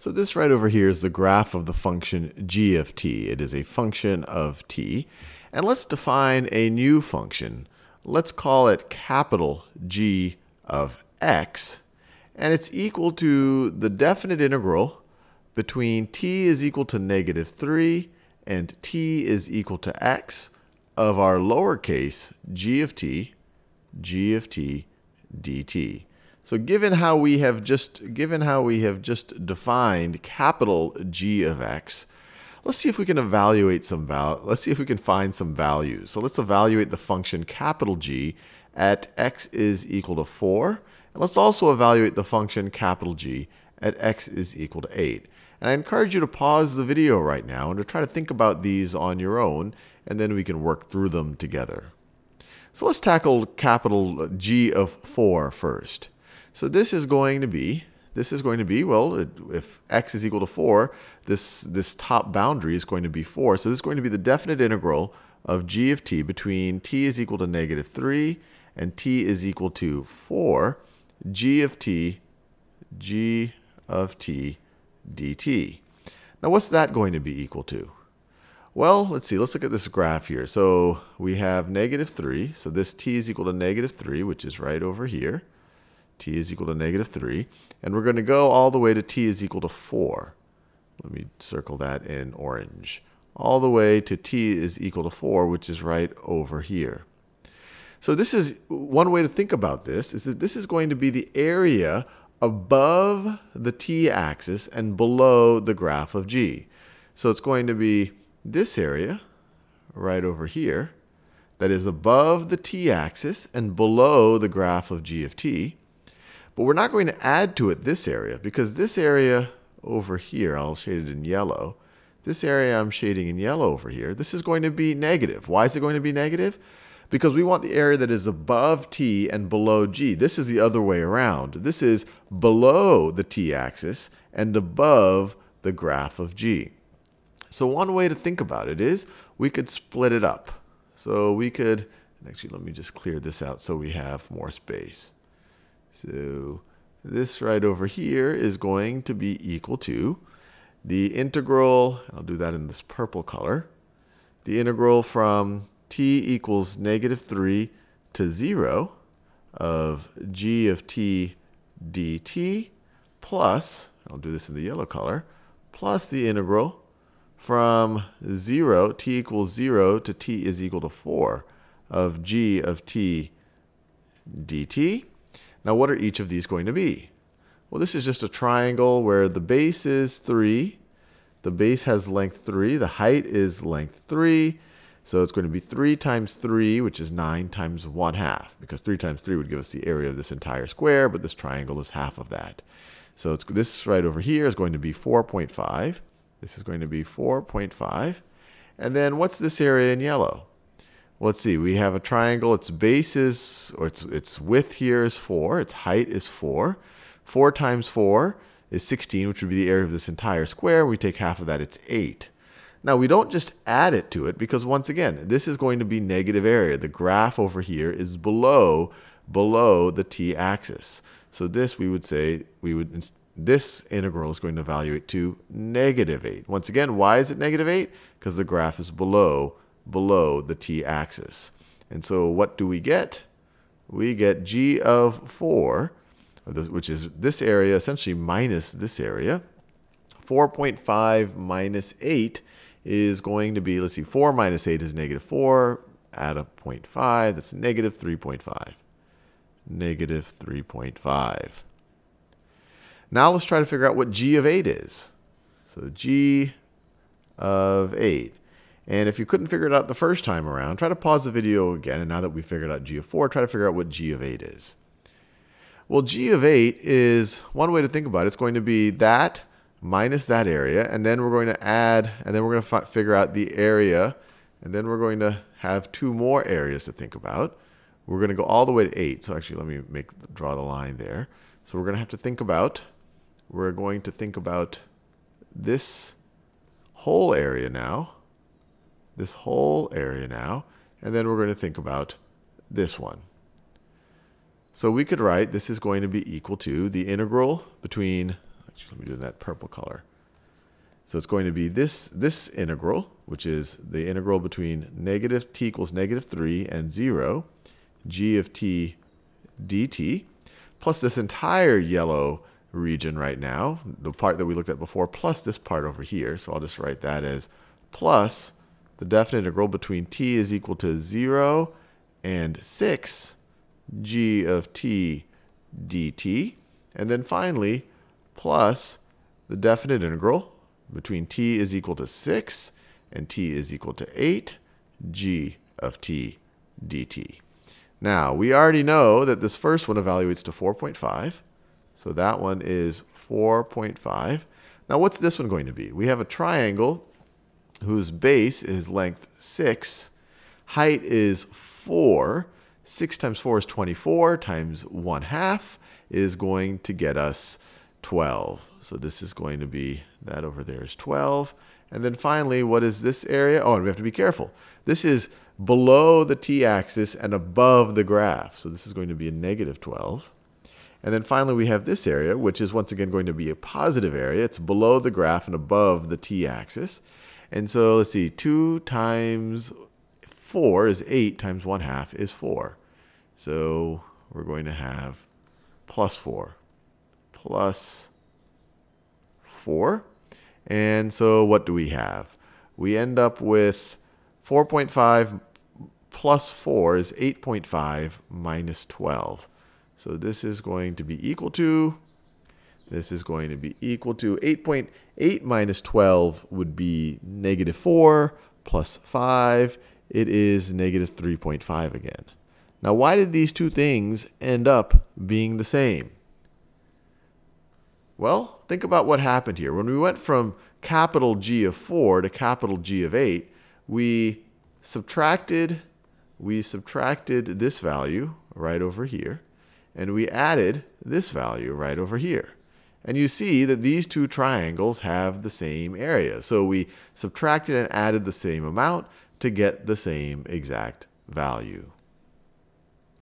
So this right over here is the graph of the function g of t. It is a function of t. And let's define a new function. Let's call it capital G of x. And it's equal to the definite integral between t is equal to negative 3 and t is equal to x of our lowercase g of t, g of t dt. So given how we have just given how we have just defined capital G of x, let's see if we can evaluate some val let's see if we can find some values. So let's evaluate the function capital G at x is equal to 4. And let's also evaluate the function capital G at x is equal to 8. And I encourage you to pause the video right now and to try to think about these on your own, and then we can work through them together. So let's tackle capital G of 4 first. So this is going to be, this is going to be, well, if x is equal to 4, this, this top boundary is going to be 4. So this is going to be the definite integral of g of t between t is equal to negative 3 and t is equal to 4, g of t, g of t dt. Now what's that going to be equal to? Well, let's see. Let's look at this graph here. So we have negative 3. So this t is equal to negative 3, which is right over here t is equal to negative 3. And we're going to go all the way to t is equal to 4. Let me circle that in orange. All the way to t is equal to 4, which is right over here. So this is one way to think about this, is that this is going to be the area above the t-axis and below the graph of g. So it's going to be this area right over here that is above the t-axis and below the graph of g of t. But we're not going to add to it this area because this area over here, I'll shade it in yellow. This area I'm shading in yellow over here, this is going to be negative. Why is it going to be negative? Because we want the area that is above t and below g. This is the other way around. This is below the t-axis and above the graph of g. So one way to think about it is we could split it up. So we could, actually let me just clear this out so we have more space. So this right over here is going to be equal to the integral, I'll do that in this purple color, the integral from t equals negative 3 to 0 of g of t dt plus, I'll do this in the yellow color, plus the integral from 0, t equals 0 to t is equal to 4 of g of t dt now what are each of these going to be? Well, this is just a triangle where the base is 3. The base has length 3. The height is length 3. So it's going to be 3 times 3, which is 9 times 1 half, because 3 times 3 would give us the area of this entire square, but this triangle is half of that. So it's, this right over here is going to be 4.5. This is going to be 4.5. And then what's this area in yellow? Let's see, we have a triangle. Its base is, or its, its width here is 4. Its height is 4. 4 times 4 is 16, which would be the area of this entire square. We take half of that, it's 8. Now, we don't just add it to it because, once again, this is going to be negative area. The graph over here is below, below the t-axis. So this, we would say, we would this integral is going to evaluate to negative 8. Once again, why is it negative 8? Because the graph is below below the t-axis. And so what do we get? We get g of 4, which is this area essentially minus this area. 4.5 minus 8 is going to be, let's see, 4 minus 8 is negative 4. Add a 0.5, that's negative 3.5. Negative 3.5. Now let's try to figure out what g of 8 is. So g of 8. And if you couldn't figure it out the first time around, try to pause the video again. And now that we figured out g of 4, try to figure out what g of 8 is. Well, g of 8 is one way to think about it. It's going to be that minus that area. And then we're going to add, and then we're going to figure out the area. And then we're going to have two more areas to think about. We're going to go all the way to 8. So actually, let me make draw the line there. So we're going to have to think about, we're going to think about this whole area now this whole area now, and then we're going to think about this one. So we could write this is going to be equal to the integral between, Let me do that purple color. So it's going to be this, this integral, which is the integral between negative t equals negative 3 and 0, g of t dt, plus this entire yellow region right now, the part that we looked at before, plus this part over here. So I'll just write that as plus the definite integral between t is equal to 0 and 6 g of t dt. And then finally, plus the definite integral between t is equal to 6 and t is equal to 8 g of t dt. Now, we already know that this first one evaluates to 4.5. So that one is 4.5. Now, what's this one going to be? We have a triangle whose base is length 6, height is 4. 6 times 4 is 24 times 1 half is going to get us 12. So this is going to be, that over there is 12. And then finally, what is this area? Oh, and we have to be careful. This is below the t-axis and above the graph. So this is going to be a negative 12. And then finally, we have this area, which is once again going to be a positive area. It's below the graph and above the t-axis. And so let's see, 2 times 4 is 8 times 1 half is 4. So we're going to have plus 4 plus 4. And so what do we have? We end up with 4.5 plus 4 is 8.5 minus 12. So this is going to be equal to, this is going to be equal to 8.8 minus 12 would be negative 4 plus 5. It is negative 3.5 again. Now, why did these two things end up being the same? Well, think about what happened here. When we went from capital G of 4 to capital G of 8, we subtracted we subtracted this value right over here, and we added this value right over here. And you see that these two triangles have the same area. So we subtracted and added the same amount to get the same exact value.